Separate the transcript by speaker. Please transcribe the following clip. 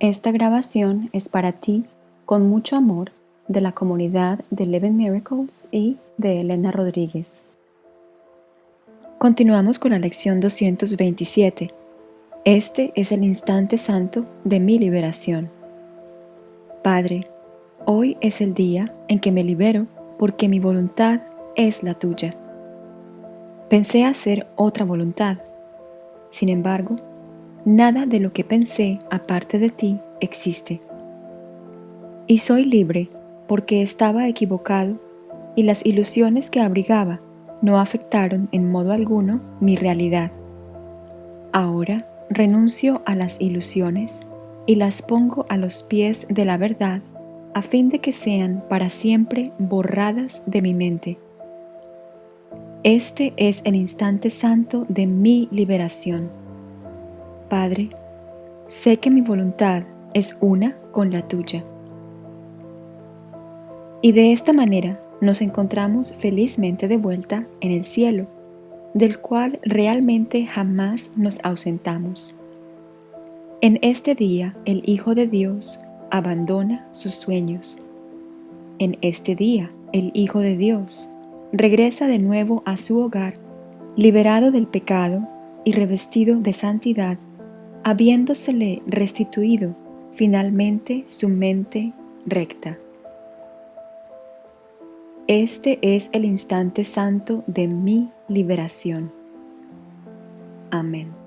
Speaker 1: Esta grabación es para ti, con mucho amor, de la comunidad de Eleven Miracles y de Elena Rodríguez. Continuamos con la lección 227. Este es el instante santo de mi liberación. Padre, hoy es el día en que me libero porque mi voluntad es la tuya. Pensé hacer otra voluntad. Sin embargo, Nada de lo que pensé aparte de ti existe. Y soy libre porque estaba equivocado y las ilusiones que abrigaba no afectaron en modo alguno mi realidad. Ahora renuncio a las ilusiones y las pongo a los pies de la verdad a fin de que sean para siempre borradas de mi mente. Este es el instante santo de mi liberación. Padre, sé que mi voluntad es una con la tuya. Y de esta manera nos encontramos felizmente de vuelta en el cielo, del cual realmente jamás nos ausentamos. En este día el Hijo de Dios abandona sus sueños. En este día el Hijo de Dios regresa de nuevo a su hogar, liberado del pecado y revestido de santidad habiéndosele restituido finalmente su mente recta. Este es el instante santo de mi liberación. Amén.